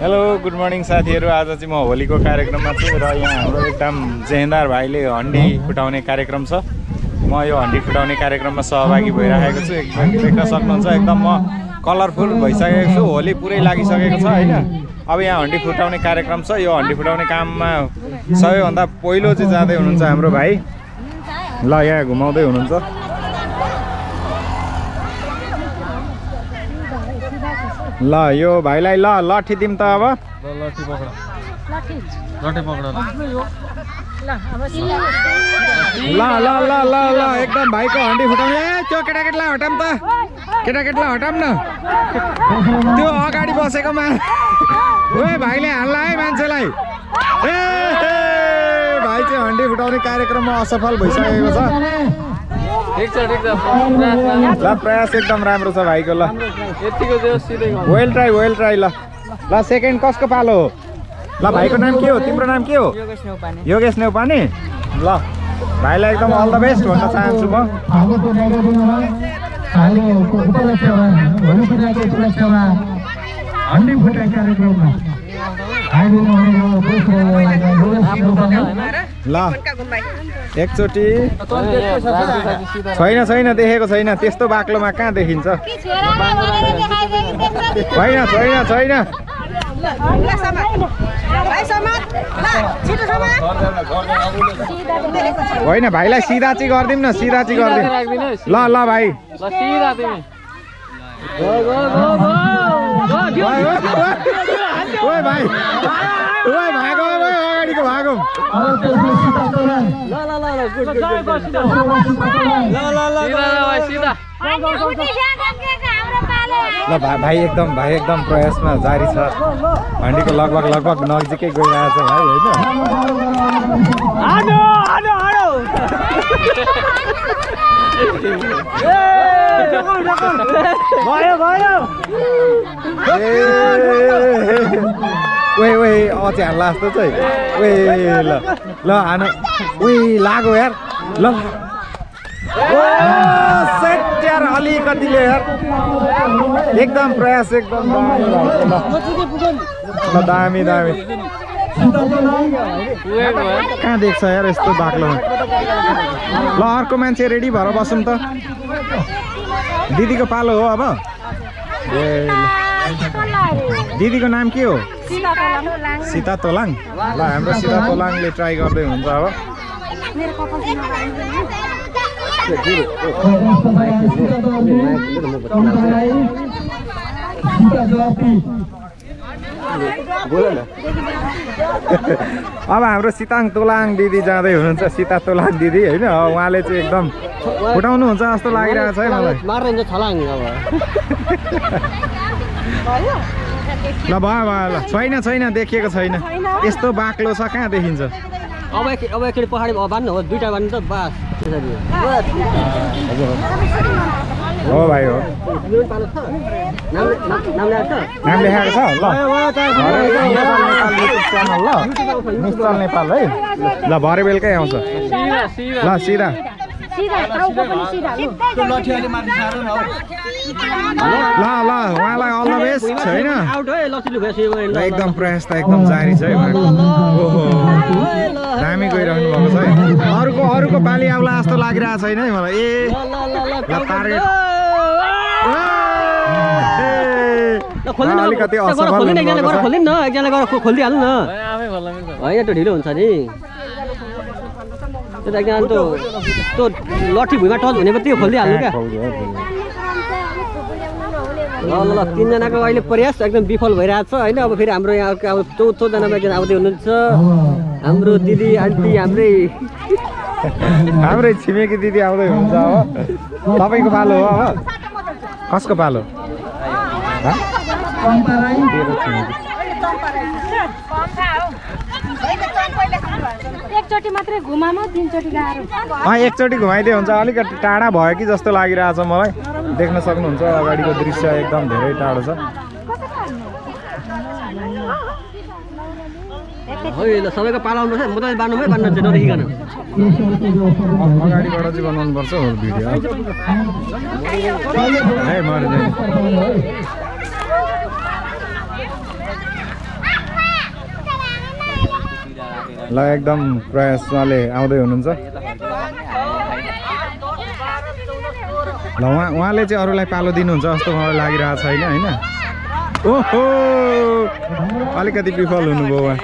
Hello good morning साथीहरू। आज चाहिँ म होलीको कार्यक्रममा छु र यहाँ हाम्रो एकदम जेहेन्दार भाइले हन्डी फुटाउने कार्यक्रम छ। म यो हन्डी फुटाउने कार्यक्रममा सहभागी भइरहेको छु। एकदम देख्न सक्नुहुन्छ। एकदम म कलरफुल भइसकेको छु। होली पुरै लागिसकेको छ होइन? अब यहाँ हन्डी फुटाउने कार्यक्रम छ। यो हन्डी फुटाउने काममा सबैभन्दा पहिलो चाहिँ जाँदै हुनुहुन्छ हाम्रो भाइ। ल यहाँ घुमाउँदै हुनुहुन्छ। ल यो भाइलाई ल लट्ठी दिउँ त अब। लट्ठी पक्र लट्ठी। पक्र ल। ल ल ल ल एकदम भाइको हन्डी फुटाउने। ए त्यो केटाकेटीलाई हटाम त। केटाकेटीलाई हटाम न। त्यो अगाडि बसेको मा ओए भाइले हाल्ला है मान्छेलाई। ए भाइ चाहिँ हन्डी फुटाउने कार्यक्रममा असफल भइसकेको छ। ठिक छ ठिक छ। प्रयास राम्रो। ल प्रयास एकदम राम्रो छ भाइको ल। यतिको। वेल ट्राई वेल ट्राई ल। ल सेकेन्ड कसको पालो हो? ल भाइको नाम के हो? तिम्रो नाम के हो? योगेश नेउपाने। ल भाइलाई एकदम अल द बेस्ट भन्न चाहन्छु म। उपलक्ष्यमा हन्डी फुटाइ कार्यक्रममा। ल। एकचोटि। छैन छैन देखेको छैन। त्यस्तो बाक्लोमा कहाँ देखिन्छ? छैन छैन छैन। होइन भाइलाई सिधा चाहिँ गरिदिउँ न सिधा चाहिँ गरिदिउँ। ल ल भाइ। सिधा ओए, ओए, ओए, ओए भाइ ओए भागो ओए अगाडिको भागो ल ल ल ल गुड गुड गुड सिधा भाइ सिधा ल भा- भाइ एकदम भाइ एकदम प्रयासमा जारी छ हन्डीको लगभग लगभग नजिकै गइरहेको छ भाइ होइन ओए ओए हाल्ला जस्तो चाहिँ ओए ल ल हान ओए लाग्यो यार ल सेट अलिकतिले एकदम प्रयास एकदम। दामी दामी। कहाँ देख्छ यार यस्तो बाक्लोमा ल अर्को मान्छे रेडी भएर बसौँ त। दिदीको पालो हो अब। दिदीको नाम के हो? सीता तोलाङ। ल हाम्रो सीता तोलाङले ट्राई गर्दै हुन्छ अब। अब हाम्रो सिताङ तोलाङ दिदी जाँदै हुनुहुन्छ सीता तोलाङ दिदी होइन? उहाँले चाहिँ एकदम फुटाउनु हुन्छ जस्तो लागिरहेको छ है मलाई। ल भयो भयो ल। छैन छैन देखिएको छैन। यस्तो बाक्लो छ कहाँ देखिन्छ? अब एक अब एकचोटि पछाडि हो दुइटा बान्नु त बास। त्यसरी हो भाइ हो। नाम लेखाएको छ? ल। नेपाल है। ल भरे बेलुकै आउँछ। ल सिधा ल ल उहाँलाई अल द बेस्ट एकदम प्रयास त एकदम जारी छ है उहाँको ओहो दामी गइरहनु भएको छ है अरूको अरूको पालि आउला जस्तो लागिरहेको छैन है मलाई ए टार्गेट अलिकति असफल न होइन त्यो ढिलो हुन्छ नि त्यो त त्यो लट्ठी भुइँमा टच हुने त्यो खोलिदिइहाल्नु क्या ल ल ल तिनजनाको अहिले प्रयास एकदम विफल भइरहेको छ होइन अब फेरि हाम्रो यहाँ अर्को अब चौथोजनामा एकजना आउँदै हुनुहुन्छ हाम्रो दिदी आन्टी हाम्रै हाम्रै छिमेकी दिदी आउँदै हुनुहुन्छ अब तपाईँको पालो हो अब कसको पालो हँ? तेरो छिमेकी। एकचोटि मात्रै घुमामा तिनचोटि गाह्रो। अँ एकचोटि घुमाइदिए हुन्छ। अलिकति टाढा भयो कि जस्तो लागिरहेछ मलाई। देख्न सक्नुहुन्छ अगाडिको दृश्य एकदम धेरै टाढो छ। सबैको पालो आउनुपर्छ म त बान्नु है बान्न चाहिँ नदेखिकन अगाडिबाट चाहिँ बनाउनुपर्छ हो भिडियो है मर्दै ल एकदम प्रयास उहाँले आउँदै हुनुहुन्छ। ल उहाँ उहाँले चाहिँ अरूलाई पालो दिनुहुन्छ जस्तो मलाई लागिरहेको छैन होइन? ओहो! अलिकति विफल हुनुभयो उहाँ।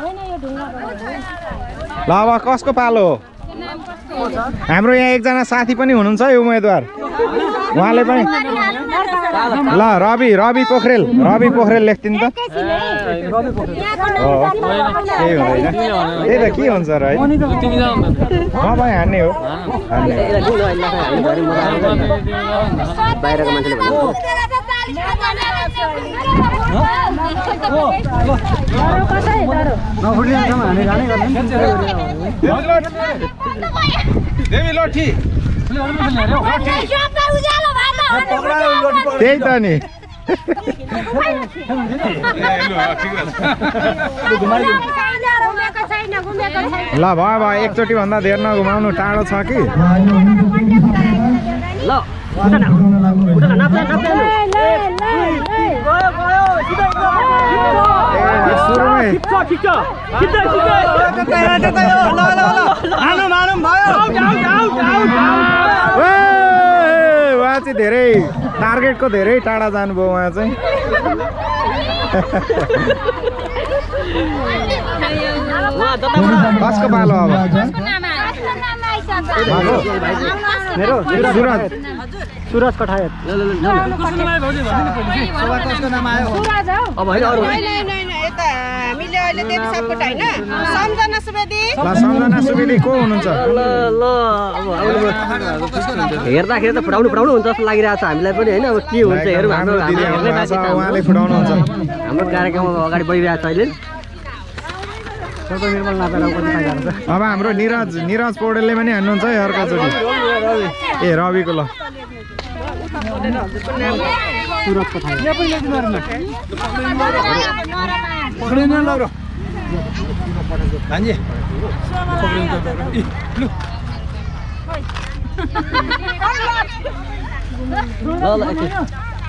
होइन यो ढुङ्गा ल अब कसको पालो? हो हाम्रो यहाँ एकजना साथी पनि हुनुहुन्छ है उम्मेदवार। उहाँले पनि ल रवि रवि पोखरेल रवि पोखरेल लेख्दिनु त। केही हुँदैन। त्यही त के हुन्छ र है? तपाईँ हान्ने हो। हान्ने त्यही त नि ल भयो भयो एकचोटि भन्दा धेर नघुमाउनु टाढो छ कि? ल उता न, उता न, नाप्ला, नाप्ला लु। ए, सुरुमै ए, उहाँ चाहिँ धेरै टार्गेटको धेरै टाढा जानुभयो उहाँ चाहिँ कसको पालो अब मेरो सुरज सुरज कठायत ल ल ल जाऊ न। अब होइन अरू यता हामीले अहिले देवी सपकोट होइन सम्झना सुवेदी ल सम्झना सुवेदी को हुनुहुन्छ ल ल अब आउनु हेर्दाखेरि त फुटाउनु फुटाउनु हुन्छ जस्तो लागिरहेको छ हामीलाई पनि होइन अब के हुन्छ हेरौँ हाम्रो हाम्रो कार्यक्रम अगाडि बढिरहेको छ अहिले अब हाम्रो निरज निरज पौडेलले पनि हान्नुहुन्छ है अर्कोचोटि ए रविको ल।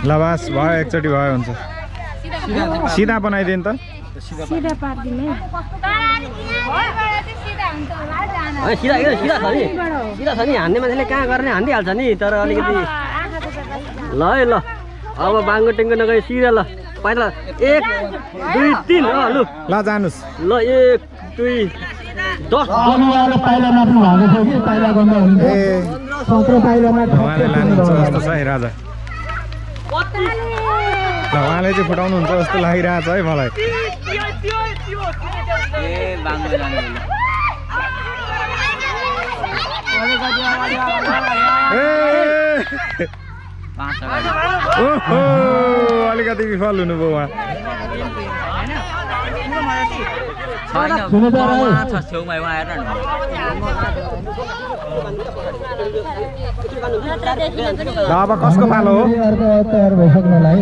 ल बास भयो एकचोटि भयो हुन्छ। सिधा बनाइदिनु त। सिधा पारिदिने सिधा यो सिधा छ नि सिधा छ नि हान्ने मान्छेले कहाँ गर्ने हानिदिइहाल्छ नि तर अलिकति ल है ल अब बाङ्गो टेङ्गो नगए सिधा ल पहिला एक दुई तिन लु ल जानुहोस् ल एक दुई दस आउनेवाला पाइला नाप्नु भएको छ कि पाइला गर्दा हुन्छ ए सत्र पाइलामा ल उहाँले चाहिँ फुटाउनुहुन्छ जस्तो लागिरहेको छ है मलाई। ए! ओहो अलिकति विफल हुनुभयो उहाँ। अब कसको पालो हो? अर्को तयार भइसक्नलाई।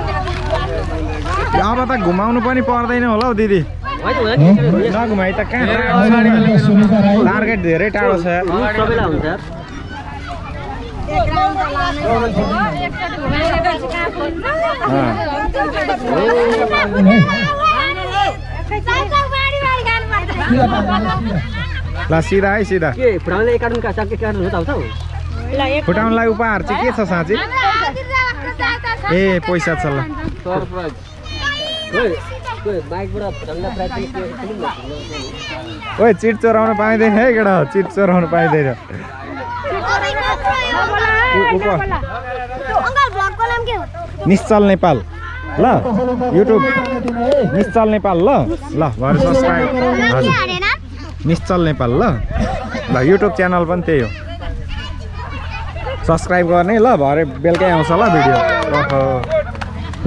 अब त घुमाउनु पनि पर्दैन होला हौ दिदी। नघुमाइ त कहाँ? टार्गेट धेरै टाढो छ। ल सिधा है सिधा। फुटाउनलाई उपहार चाहिँ के छ साँच्ची? ए पैसा छ ल। ओइ चिट चोराउन पाइँदैन है केटा चिट चोराउन पाइँदैन। निश्चल नेपाल ल युट्युब निश्चल नेपाल ल ल भरे सब्सक्राइब हजुर निश्चल नेपाल ल ल युट्युब च्यानल पनि त्यही हो। सब्सक्राइब गर्ने ल भरे बेलुकै आउँछ ल भिडियो। ओहो।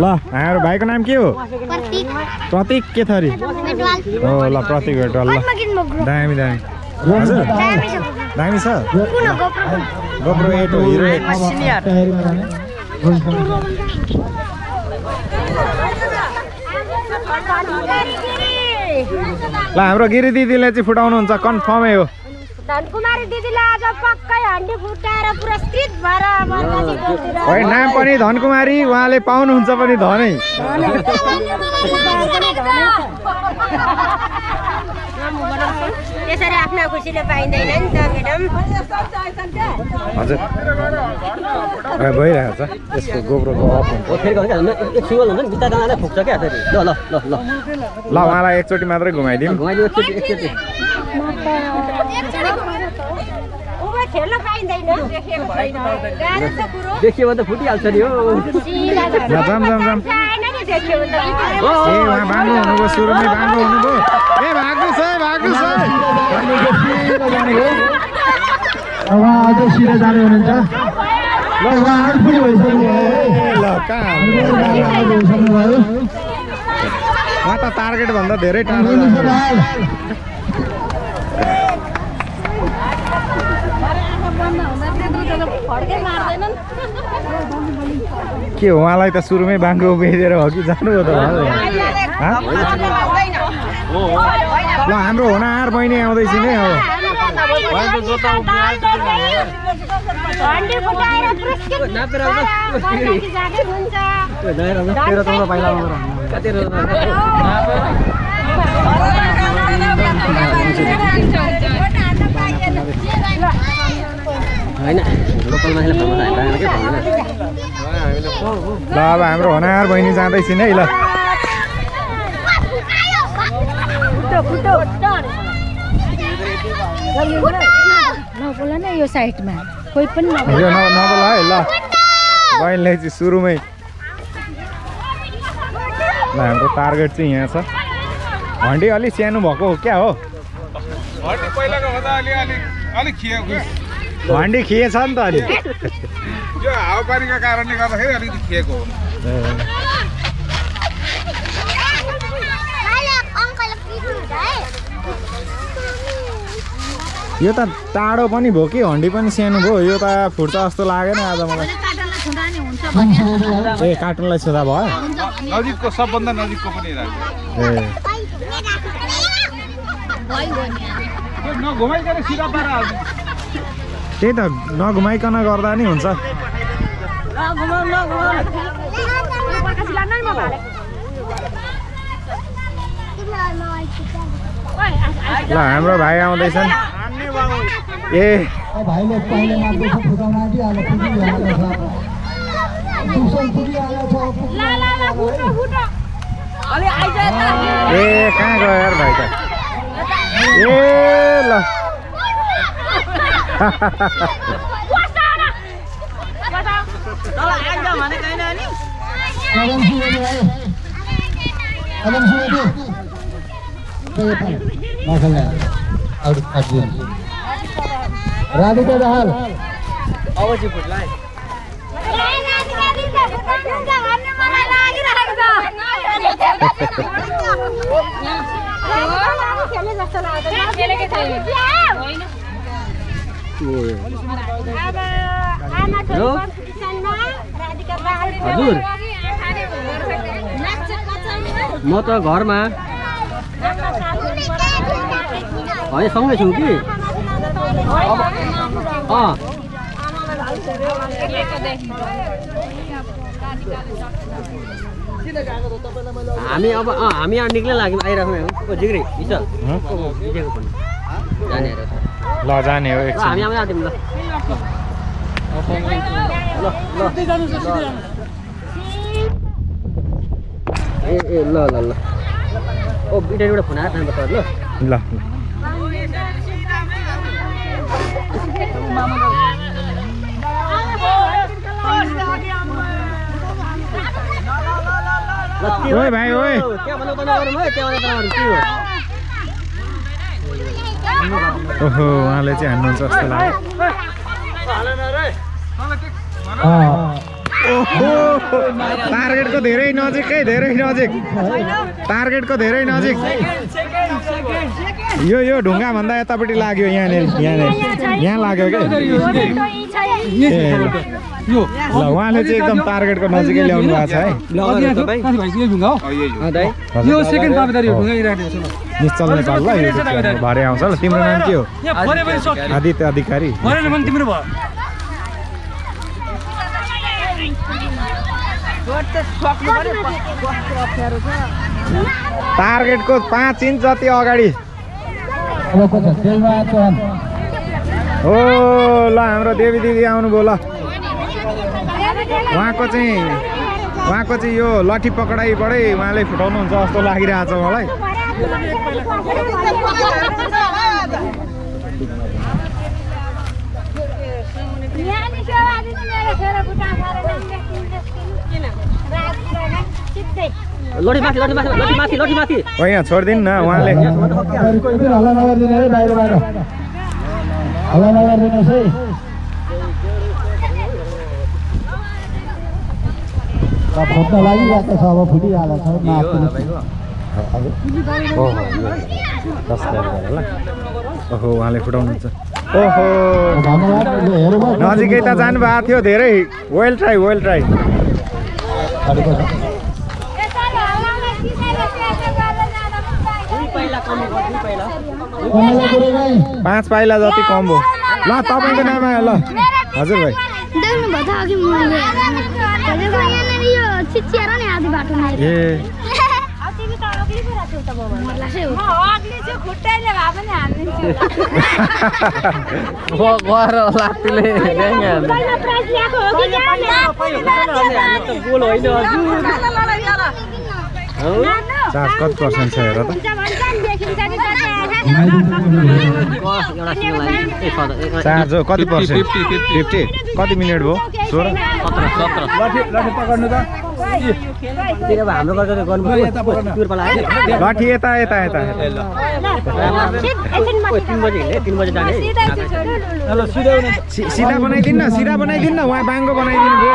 ल हाम्रो भाइको नाम के हो प्रतीक के थरी हो ल प्रतीक भेटवाल ल दामी दामी हजुर दामी छ गोप्रो एट हो हिरो एट ल हाम्रो गिरी दिदीले चाहिँ फुटाउनुहुन्छ कन्फर्मै हो धनकुमारी दिदीलाई आज पक्कै हन्डी फुटाएर पुरस्कृत भएर नाम पनि धनकुमारी उहाँले पाउनुहुन्छ पनि धनै। यसरी आफ्नो खुसीले पाइँदैन नि त म्याडम। हजुर। भइरहेको छ यसको गोब्रोको अफ हुन्छ। फुक्छ क्या फेरि? ल ल ल ल। ल उहाँलाई एकचोटि मात्रै घुमाइदिउँ। घुमाइदियो एकचोटि एकचोटि। गाह्रो छ कुरो देखियो भने त फुटिहाल्छ नि हो। ए उहाँ बाङ्गो हुनुभयो सुरुमै बाङ्गो हुनुभयो। ए भाग्नुहोस् है भाग्नुहोस् है सिधै जाने हो उहाँ अझै सिधै जाने हुनुहुन्छ। ल उहाँ आउट पनि भइसक्नु भयो ए, ल कहाँ? आउट भइसक्नु भयो उहाँ त टार्गेट भन्दा धेरै टाढो निशा जानु। दाहाल फड्कै मार्दैनन् के हो उहाँलाई त सुरुमै बाङ्गो बेचेर हो कि त हँ? ल हाम्रो हुनार बहिनी आउँदैछ नि तेह्र चौध पाइला तेह्र होइन लोकल मान्छेले फर्म हाल्दा के भन्दैन ल अब हाम्रो हुनार बहिनी जाँदैछ नि है ल नबोल न यो साइडमा कोही पनि नबोल यो न नबोल है ल बहिनीले चाहिँ सुरुमै ल हाम्रो टार्गेट चाहिँ यहाँ छ हन्डी अलिक सानो भएको हो क्या हो हन्डी खिएछ नि त अलि यो हावापानीको कारणले गर्दाखेरि अलिकति खिएको हो। यो त टाढो पनि भयो कि हन्डी पनि सानो भयो यो त फुट्छ जस्तो लागेन आज मलाई। ए कार्टुनलाई छुँदा भयो? नजिकको सबभन्दा नजिकको पनि ए नघुमाइकन सिधा पारा हाल्नु त्यही त नघुमाइकन गर्दा नि हुन्छ। ल हाम्रो भाइ आउँदैछन्। ए। ए कहाँ गयो यार भाइ त? ए ल कदम सुनेको है कदम सुनेको नखेल्ने अरू काटिदिनु राधिका दाहाल अब चाहिँ फुट्ला है हजुर। म त घरमा। होइन सँगै छु कि? अँ। हामी अब हामी यहाँ निक्लै लाग्यौँ आइराख्नु ओ जिग्री हिजो जाने ल जाने हो एकछिन ए ए ल ल ल ओ बिटाबाट फोन तपाईँहरू ल ल के भाइ, ओए। त्यहाँ भन्दा उता नगरौँ है त्यहाँ भन्दा उता नगरौँ के हो ओहो उहाँले चाहिँ हान्नुहुन्छ जस्तो लाग्यो। टार्गेटको धेरै नजिकै धेरै नजिक। टार्गेटको धेरै नजिक। यो यो ढुङ्गा भन्दा यतापट्टि लाग्यो यहाँनिर यहाँनिर। यहाँ लाग्यो क्या? ल। उहाँले चाहिँ एकदम टार्गेटको नजिकै ल्याउनु भएको छ है। निश्चल नेपाल ल यो भरे आउँछ ल तिम्रो नाम के हो? आदित्य अधिकारी। टार्गेटको पाँच इन्च जति अगाडि। छ तेलबहादुर चौहान हो ल हाम्रो देवी दिदी आउनुभयो ल। उहाँको चाहिँ उहाँको चाहिँ यो लठी पकडाइबाटै उहाँले फुटाउनुहुन्छ जस्तो लागिरहेको छ मलाई माथि लडी माथि लडी माथि लडी माथि। होइन छोडिदिनु न उहाँले। लागिरहेको छ अब छ ओहो उहाँले फुटाउनुहुन्छ। ओहो। नजिकै त जानुभएको थियो धेरै। वेल ट्राई वेल ट्राई अलिक पछि। कमला गुरुङ है। पाँच पाइला जति कम भयो ल तपाईँको नाम आयो ल। हजुर भाइ। ए। चार्ज कति पर्सेन्ट छ हेर त? कति पर्सेन्ट फिफ्टी कति मिनट भयो सोह्र सत्र सत्र लठी यता यता यता ओ, तिन बजी हिँड्ने तिन बजी जाने है सि- सिधा बनाइदिनु न सिधा बनाइदिनु न उहाँ बाङ्गो बनाइदिनु भयो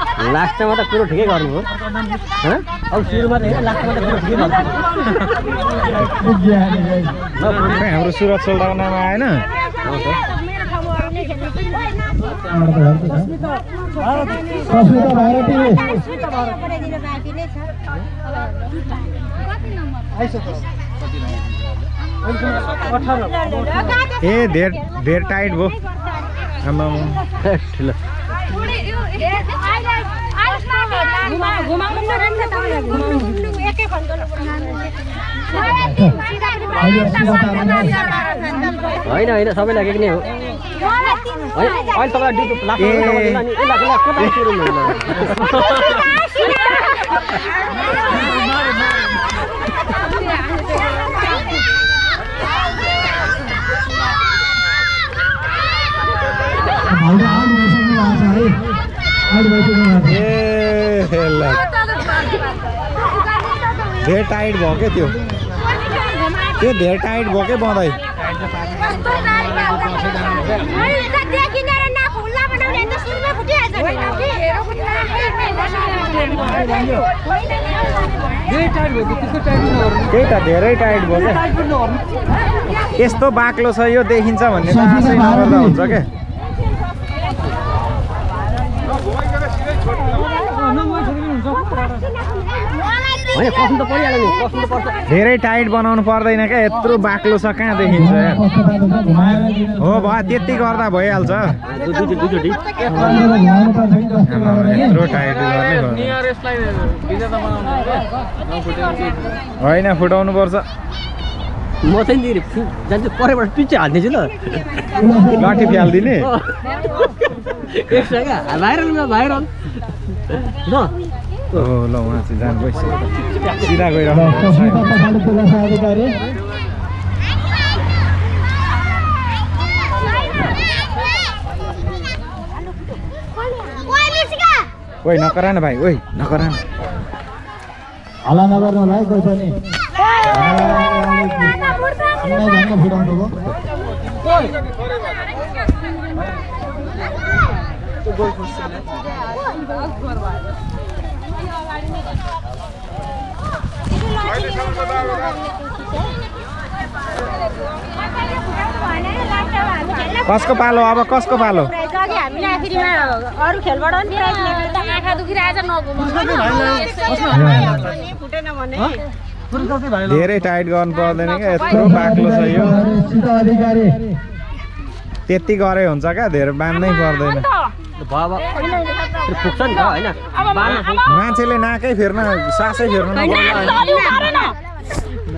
लास्टमा त कुरो ठिकै गर्नु हो। हँ? अब सुरुमा त होइन लास्टमा त कुरो ठिकै गर्नु हाम्रो नाम आएन ए धेर धेर टाइट भयो। आमा ठुलो। होइन होइन सबैलाई एक नै हो। अहिले तपाईँलाई ड्युटी ए। धेर टाइट भयो क्या त्यो त्यो धेर टाइट भयो क्या बँदै त्यही त धेरै टाइट भयो क्या यस्तो बाक्लो छ यो देखिन्छ भन्ने आशै नगर्दा हुन्छ क्या होइन कस्नु त परिहाल्यो नि कस्नु त पर्छ धेरै टाइट बनाउनु पर्दैन क्या यत्रो बाक्लो छ कहाँ देखिन्छ? हो भयो त्यति गर्दा भइहाल्छ। यत्रो टाइट होइन फुटाउनु पर्छ। म चाहिँ जान्छु परैबाट पिच्छे हालिदिन्छु ल। लाठी फ्यालिदिने? एक्स्ट्रा क्या भाइरलमा भाइरल। ल। ल उहाँ चाहिँ जानु सिधा ओइ नकरा न भाइ ओइ नकरा हल्ला नगर्नु होला है कोही पनि भयो कसको पालो? अब कसको पालो? अरू खेलबाट पनि आँखा दुखिरहेछ धेरै टाइट गर्नु पर्दैन क्या यत्रो बाक्लो छ यो। त्यति गरे हुन्छ क्या धेरै बाँध्नै पर्दैन। मान्छेले नाकै फेर्न सासै फेर्न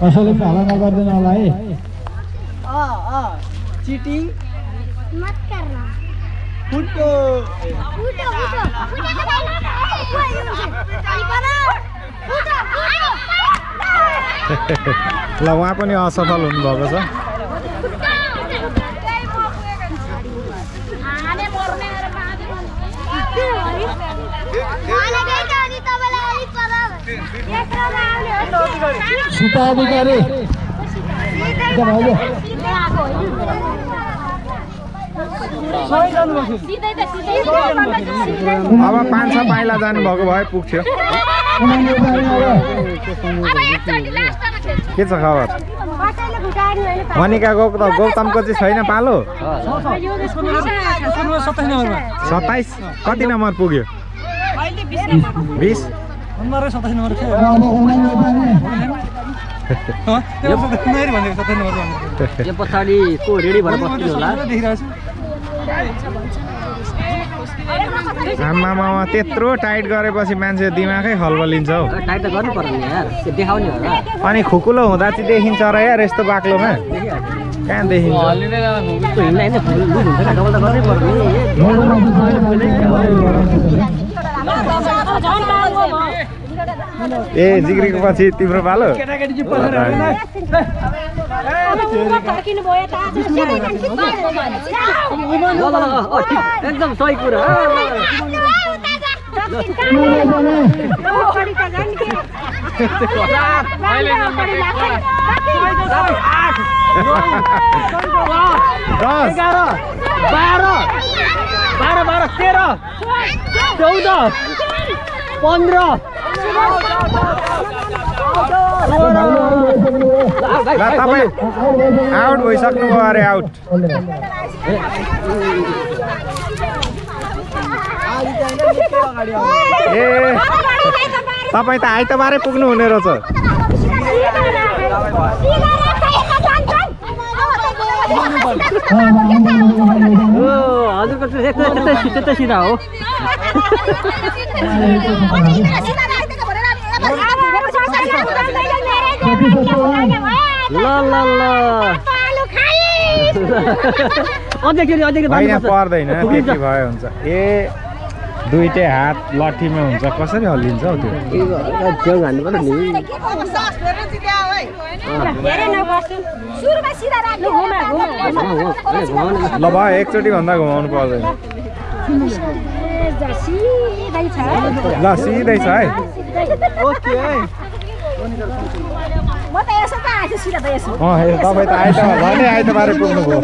कसैले पनि हल्ला नगरिदिनु होला है? फुटो ल उहाँ पनि असफल हुनुभएको छ। सीता अधिकारी एकदम अहिले सिधै त सिधै अब पाँच छ पाइला जानुभएको भए पुग्थ्यो। के छ खबर? मनिका गौ त गौतमको चाहिँ छैन पालो। सत्ताइस कति नम्बर पुग्यो? बिस? नम्बर सत्ताइस नम्बर यो पछाडि को रेडी भएर बस्नु होला छु आमामा त्यत्रो टाइट गरेपछि मान्छे दिमागै खल्बलिन्छ हौ टाइट त गर्नु पर्यो नि यार देखाउने होला अनि खुकुलो हुँदा चाहिँ देखिन्छ र यार यस्तो बाक्लोमा कहाँ देखिन्छ हिँड्दा ए जिग्रीको पछि तिम्रो पालो एकदम सही कुरा। एघार। बाह्र। बाह्र बाह्र तेह्र। चौध। पन्ध्र। ल तपाईँ आउट भइसक्नु भयो अरे आउट। ए तपाईँ त आइतबारै पुग्नु हुने रहेछ हो हजुरको त्यस्तै सिधा हो। ल ल। पर्दैन पुगिन्छ। त्यति भयो हुन्छ। ए दुइटै हात लट्ठीमा हुन्छ कसरी हल्लिन्छ हौ त्यो? ल भयो एकचोटि भन्दा घुमाउनु पर्दैन। सिधै छ ल सिधै छ है। तपाईँ त आइतबार नि आइतबार पुग्नुभयो।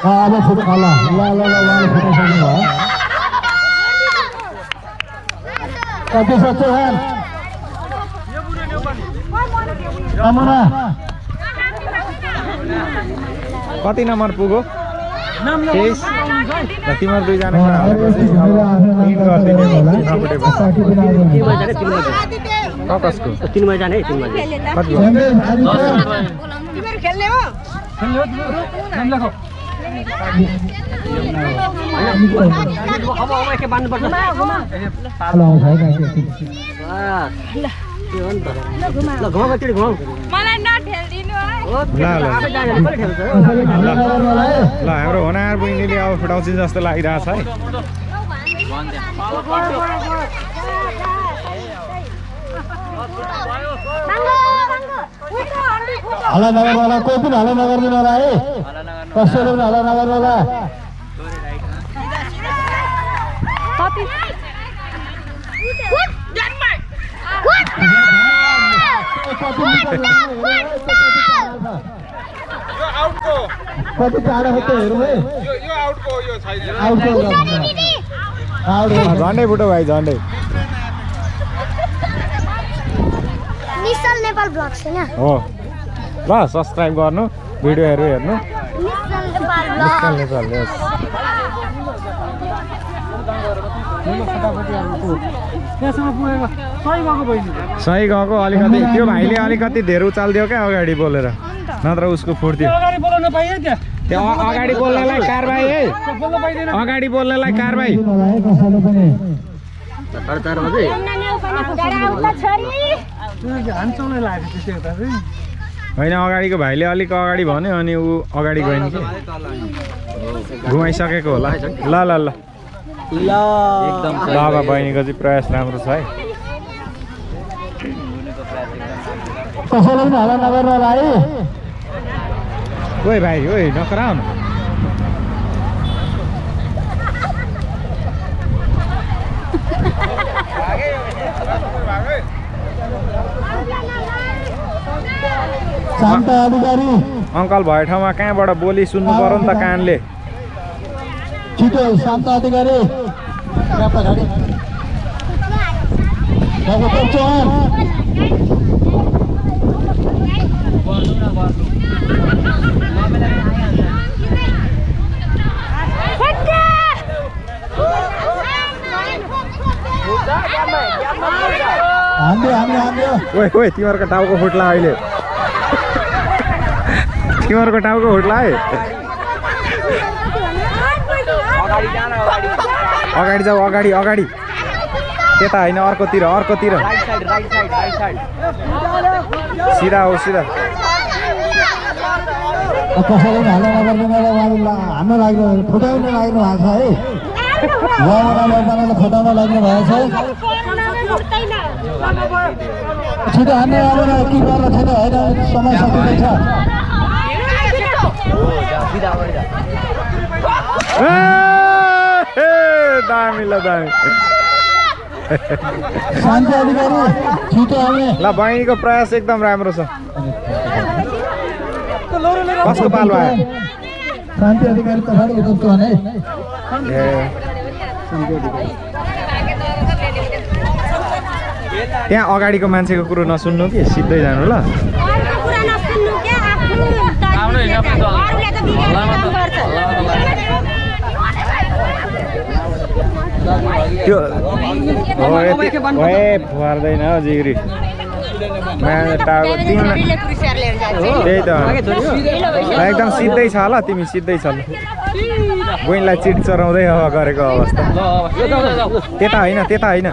अब फुट ल ल ल ल फुटाइसक्नु भयो कति सक्छ कति नम्बर पुग्यो तेइस तिमीहरू दुईजना होला। तिन जाने है तिन बजी कति ल, नगर्नु हाम्रो होनार बहिनीले अब फुटाउँछ जस्तो लागिरहेछ है हल्ला नगर्नु होला कोही पनि हल्ला नगरिदिनु होला है कसैले पनि हल्ला नगर्नु होला कति है, त्यो टाढो त्यो हेरौँ है यो यो आउटको झन्डै फुटो भाइ झन्डै नेपाल ब्लग छैन हो ल सब्सक्राइब गर्नु भिडियोहरू हेर्नु। नेपाल नेपाल यस सही गएको अलिकति। त्यो भाइले अलिकति धेरै उचालिदियो क्या अगाडि बोलेर। नत्र उसको फुट्थ्यो अगाडि बोलाउन पाइयो त्यहाँ त्यो अगाडि बोल्नेलाई कारबाही है। अगाडि बोल्नेलाई कारबाही। दिनु होला है कसैले पनि साढे चार बजे त्यो हान्छौँलाई लाग्यो होइन अगाडिको भाइले अलिक अगाडि भन्यो अनि ऊ अगाडि गएन कि। घुमाइसकेको होला। ल ल ल। बाबा बहिनीको चाहिँ प्रयास राम्रो छ है। ओइ भाइ ओइ नकराउ अङ्कल भएको ठाउँमा कहाँबाट बोली सुन्नु पऱ्यो नि त कानले? छिटो शान्त अधिकारी। यहाँ पछाडि डाक्टर चौहान। हान्दियो हान्दियो हान्दियो। ओइ ओइ तिमीहरूको टाउको फुट्ला अहिले। तिमीहरूको टाउको फुट्ला है अगाडि जाऊ अगाडि अगाडि। त्यता होइन अर्कोतिर अर्कोतिर। सिधा हो सिधा। कसैले पनि हल्ला नगर्नु मलाई उहाँले ला- हान्न लाग्नु फुटाउन लाग्नु भएको छ है उहाँबाट उहाँलाई फुटाउन लाग्नु भएको छ छिटो हान्ने आएर के गर्न छैन होइन समय सकिँदैछ। ए, ए, दामी ल दामी शान्ति अधिकारी छिटो आउने। ल बहिनीको प्रयास एकदम राम्रो छ। कसको पालो आयो शान्ति अधिकारी पछाडि उठ्छु भने। ए त्यहाँ अगाडिको मान्छेको कुरो नसुन्नु कि सिधै जानु ल। त्यो फुहार्दैन हौ जिग्री तिमीलाई त्यही त एकदम सिधै छ ल तिमी सिधै छ ल बहिनीलाई चिट चराउँदै अब गरेको अवस्था त्यता होइन त्यता होइन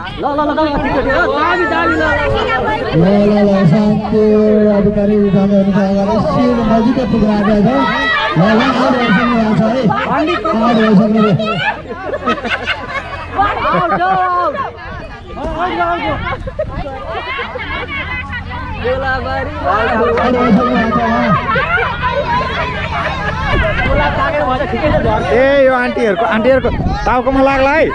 अधिकारी ए यो आन्टीहरूको आन्टीहरूको टाउकोमा लाग्ला है।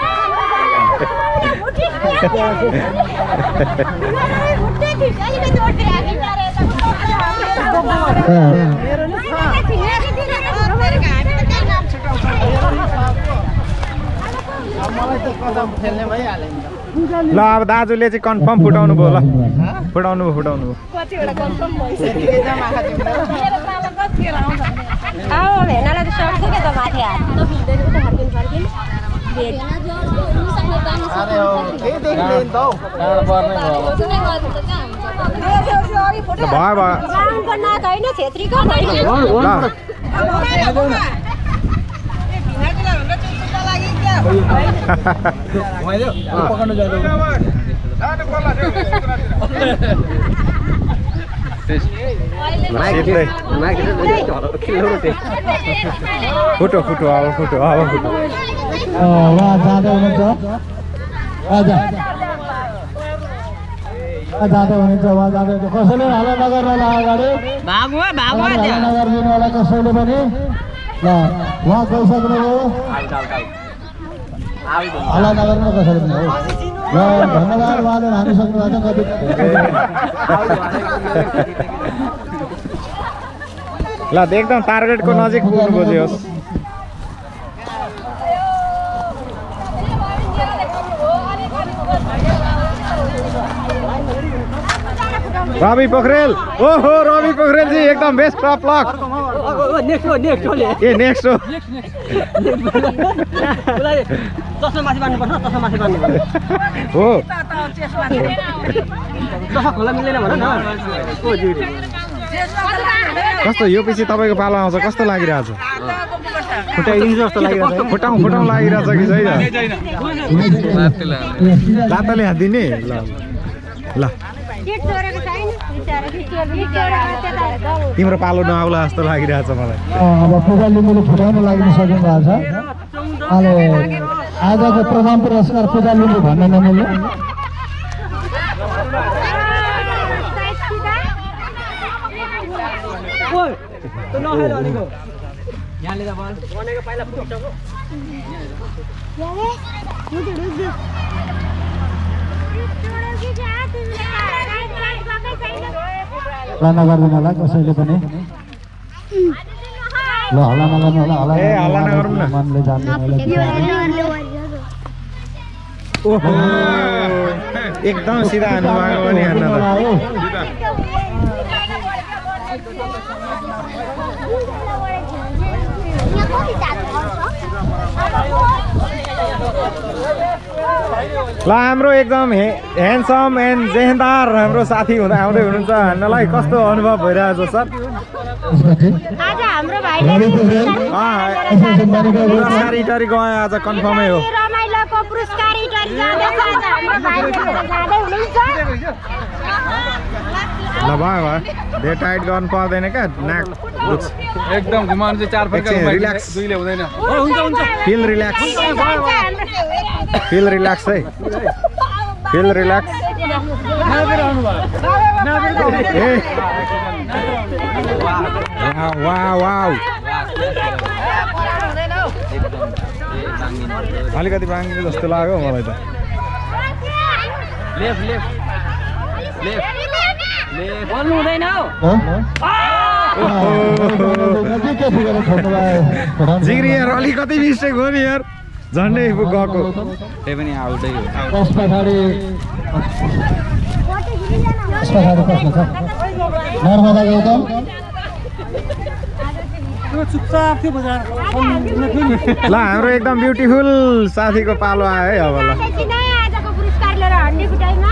मेरो ल अब दाजुले चाहिँ कन्फर्म फुटाउनु भयो ल फुटाउनु भयो फुटाउनु भयो अब भेनालाई त सक्छु क्या त माथि हात नमिल्दैन उता फर्किनु फर्किनु ल भयो भयो बाहुनको नाक होइन छेत्रीको होइन ल सिधै फुटो फुटो अब फुटो अब फुटो जाँदै हुनुहुन्छ जाँदै हुनुहुन्छ उहाँ जाँदै हुनुहुन्छ कसैले हल्ला नगर्नु होला अगाडि नगरिदिनु होला कसैले पनि ल उहाँ गइसक्नुभयो हल्ला नगर्नु कसैले पनि है ल धन्यवाद उहाँले हानिसक्नु भएको छ कति ल एकदम टार्गेटको नजिक पुग्नु खोज्यो रवि पोखरेल ओहो रवि पोखरेलजी एकदम बेस्ट टप लक ए नेक्स्ट हो हो कस्तो यो पछि तपाईँको पालो आउँछ कस्तो लागिरहेछ फुटाइदिन्छ जस्तो लागिरहेको छ फुटाउँ फुटाउँ लागिरहेछ कि छैन लातले हालिदिने ल ल तिम्रो पालो नआउला जस्तो लागिरहेछ मलाई। अब पूजा लिम्बूले फुटाउन लागि सक्नु भएको छ अहिले आजको प्रथम पुरस्कार पूजा लिम्बू भन्न नमिल्ने यहाँले त बल भनेको पहिला फुटाउँछ हल्ला नगरिदिनु होला कसैले पनि ल हल्ला नगर्नु होला हल्ला ए, हल्ला नगरौँ न। मनले जान्दैन ओहो एकदम सिधा हान्नु भएको पनि हान्न त ल हाम्रो एकदम हे ह्यान्डसम एन्ड जेहेन्दार हाम्रो साथी हुँदा आउँदै हुनुहुन्छ। हान्नलाई कस्तो अनुभव भइरहेछ सर? पुरस्कार इटरी गयो आज कन्फर्मै हो। पुरस्कार ल भयो भयो धेरै टाइट गर्नु पर्दैन क्या नाक एकदम घुमाउनु चाहिँ चार हुँदैन। फिल रिल्याक्स फिल रिल्याक्स है। फिल रिल्याक्स ए। अलिकति बाङ्गिने जस्तो लाग्यो मलाई त। लेफ्ट लेफ्ट बोल्नु हुँदैन जिग्री यार अलिकति मिस्टेक हो नि यार झन्डै गएको त्यही पनि आउटै हो त्यस पछाडि त्यस पछाडि कसको छ नर्मदा गौतम चुपचाप थियो बजार ल हाम्रो एकदम ब्युटिफुल साथीको पालो आयो है अब ल सिधै आजको पुरस्कार लिएर हड्डी कुटाइमा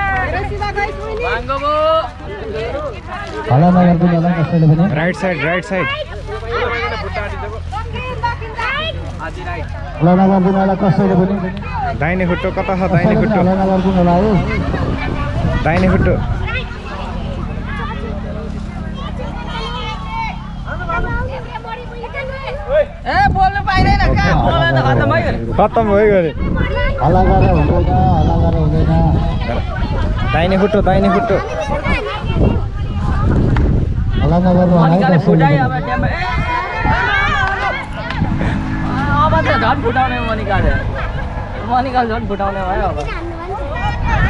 राइट साइड राइट साइड दाहिने खुट्टो कता छ दाहिने खुट्टो दाहिने खुट्टो ए त खत्तम भइगयो खत्तम हल्ला गरेर हुँदैन हल्ला गरेर हुँदैन दाहिने खुट्टो दाहिने खुट्टो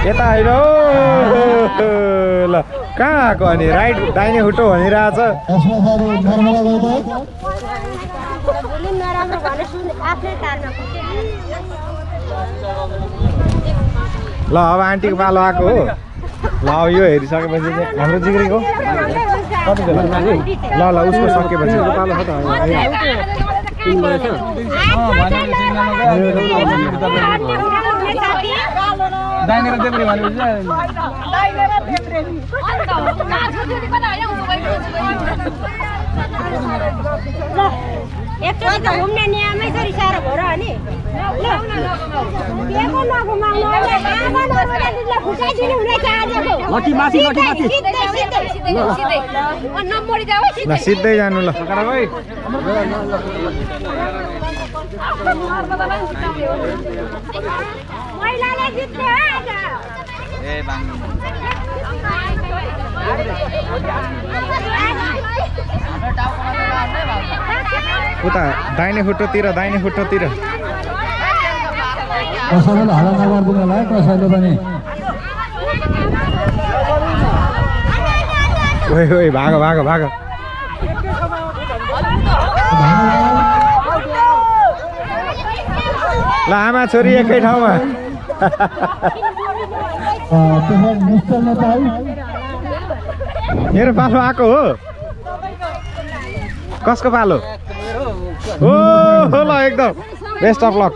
यता होइन ल कहाँ आएको अनि? राइट दाहिने खुट्टो भनिरहेछ। आफ्नै ल अब आन्टीको पालो आएको हो। ल अब यो हेरिसकेपछि चाहिँ हाम्रो जिग्रीको कति बेला ल ल उसको सकेपछि पालो छ त। एकचोटि त घुम्ने नियमै छ अनि। सिधै जानु ल। महिलाले जित्ने उता दाहिने खुट्टोतिर दाहिने खुट्टोतिर। कसैले हल्ला नगरिदिनु होला है कसैले पनि ओइ ओइ भाग भाग भाग। ल आमा छोरी एकै ठाउँमा। मेरो पालो आएको हो। कसको पालो? हो ल एकदम। बेस्ट अफ लक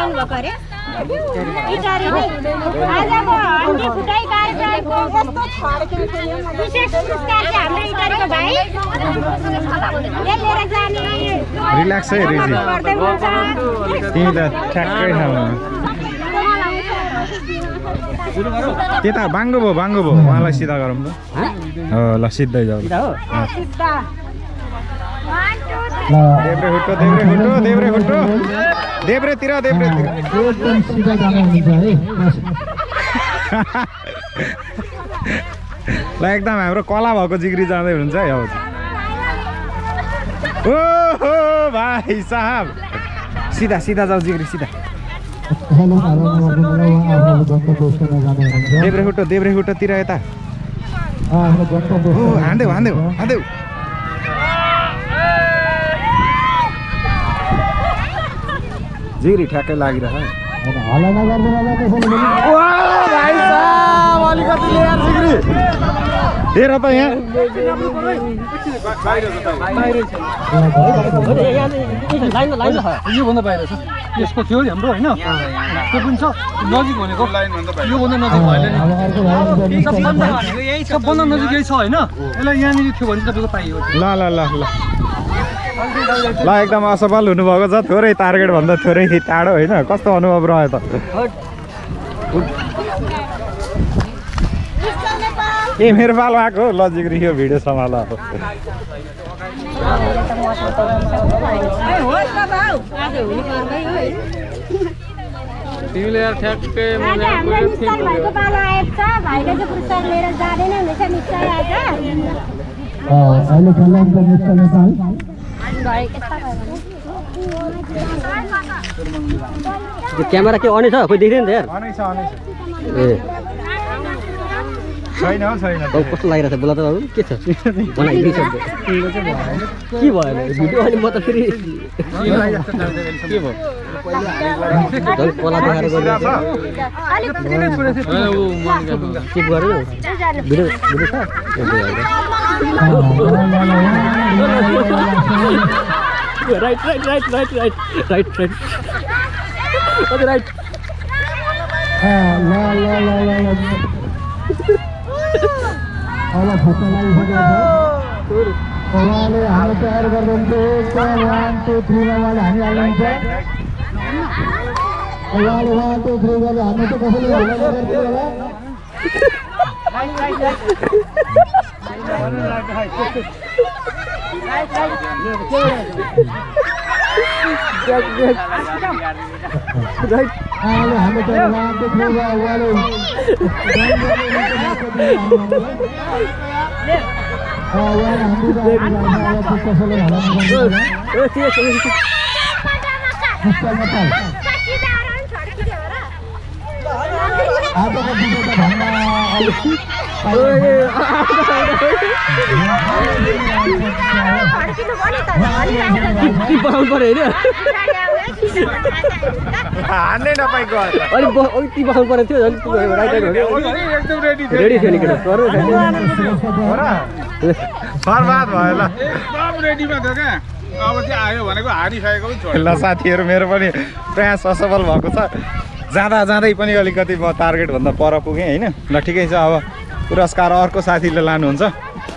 हाम्रो भाइ पनि कहाँबाट आउनुभएको अरे इटारी नै आजको हन्डी फुटाइ कार्यक्रमको विशेष पुरस्कार चाहिँ हाम्रो इटारीको भाइ यो लिएर जाने रिल्याक्स है रिजी तिमी त ठ्याक्कै ठाउँमा त्यता बाङ्गो भयो बाङ्गो भयो उहाँलाई सिधा गरौँ त ल सिधै जाऊ एकदम ल एकदम हाम्रो कला भएको जिग्री जाँदै हुनुहुन्छ है ओ हो भाइ साहब सिधा सिधा जाऊ जिग्री सिधा देब्रे खुट्टो देब्रे खुट्टोतिर यता हान्देऊ हान्देऊ हान्देऊ जिग्री ठ्याक्कै लागिरह अलिकति ल्याएर जिग्री हेर त यहाँ। लाइन लाइन छ योभन्दा बाहिर छ। यसको थियो हाम्रो होइन? त्यो पनि छ। नजिक भनेको। योभन्दा नजिक भएन नि। अब अर्को भाइ सबभन्दा सबभन्दा नजिक यही छ होइन? यसलाई यहाँनिर थियो भने तपाईँको पाइयो। ल ल ल ल। ल एकदम असफल हुनुभएको छ। थोरै टार्गेटभन्दा थोरै टाढो होइन। कस्तो अनुभव रह्यो त? ए मेरो पालो आएको। हो ल जिग्री यो भिडियो सम्हाल अब। तिमीले यार ठ्याक्कै नेपाल। क्यामेरा के अनै छ खोइ देख्दैन त यार अनै छ अनै छ ए छैन छैन। कस्तो लागिरहेको छ? बोला त बाबु के छ? के भयो भिडियो अनि म त फेरि के भयो? कला देखाएर चेक गरेर भिडियो भिडियो छ? Right right right right right right right. अझ राइट। ल ल ल ल। ल अब फोटो लागिसकेको छ उहाँले हाल तयार गरिदिनुहुन्छ वान टू थ्रीमा उहाँले हानिहाल्नुहुन्छ उहाँले वान टू थ्री गरेर हान्नु चाहिँ कसैले होला हाम्रो त आजको विजेता भन्न बनाउनु पऱ्यो होइन हान्नै नपाएको अलिक परेको थियो रेडी थियो नि बर्बाद भयो ल अब चाहिँ आयो भनेको हारिसकेको ल साथीहरू मेरो पनि प्रयास असफल भएको छ जाँदा जाँदै पनि अलिकति म टार्गेटभन्दा पर पुगेँ होइन? ल ठिकै छ अब पुरस्कार अर्को साथीले लानुहुन्छ।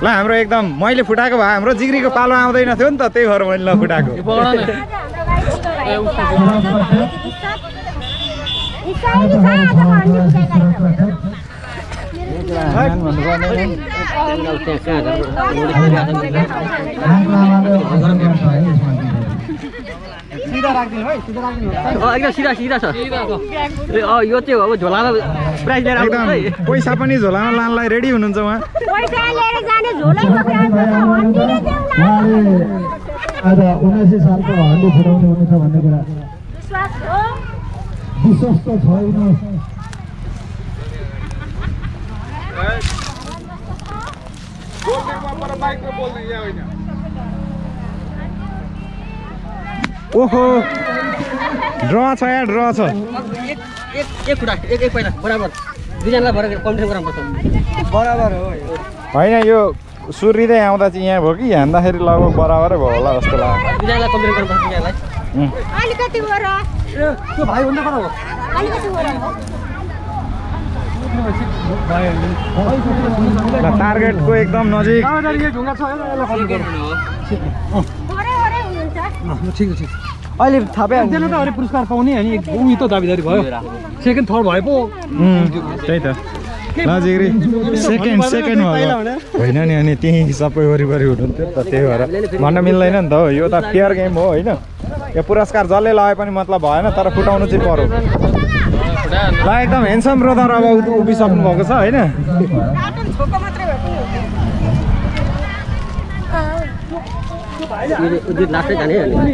ल हाम्रो एकदम मैले फुटाएको भए हाम्रो जिग्रीको पालो आउँदैन थियो नि त त्यही भएर मैले नफुटाएको एकदम सिधा सिधा छ। ए अँ यो चाहिँ अब झोलामा प्राइज लिएर एकदम पैसा पनि झोलामा लानलाई रेडी हुनुहुन्छ उहाँ। आज उन्नाइसै सालको हन्डी फुटाउने हुनेछ भन्ने कुरा। विश्वास हो? विश्वास त छैन। बाइकमा बोल्ने यहाँ होइन ओहो। ड्र छ यहाँ ड्र छ? होइन यो सुर्रिँदै आउँदा चाहिँ यहाँ भयो कि? हान्दाखेरि लगभग बराबरै भयो होला जस्तो लाग्यो। दुईजनालाई कम्पिटिसन गर्नुपर्छ दुईजनालाई उम्. अलिकति वर त्यो भाइ भन्दा कता हो अलिकति वर ल टार्गेटको एकदम नजिक ढुङ्गा छ यसलाई वरै वरै हुनुहुन्छ ठिक छ ठिक अहिले थाहा पाइहाल्छ त्यसले त अरे पुरस्कार पाउने अनि ऊ त दाबिदारी भयो। सेकेन्ड थर्ड भए पो। त्यही त। ल जिग्री सेकेन्ड सेकेन्ड भयो। होइन नि अनि त्यहीँ सबै वरिपरि हुनुहुन्थ्यो त त्यही भएर। भन्न मिल्दैन नि त हो यो त फेयर गेम हो होइन? यो पुरस्कार जसले लगाए पनि मतलब भएन तर फुटाउनु चाहिँ पर्यो। ल एकदम हेन्सम ब्रदर अब उभिसक्नु भएको छ होइन? दुई लास्टै जाने अनि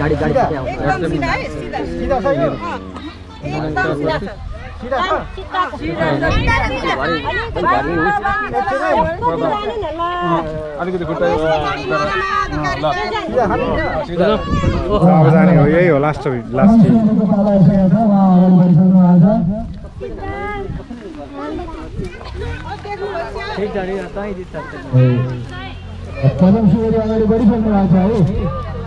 गाडी गाडी अलिकति अब जाने हो यही हो लास्ट लास्ट सुवेदी अगाडि बढिसक्नु भएको छ है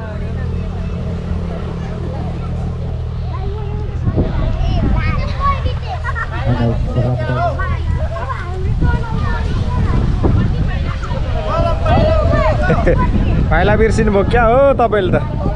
पाइला बिर्सिनु भयो क्या हो तपाईँले त?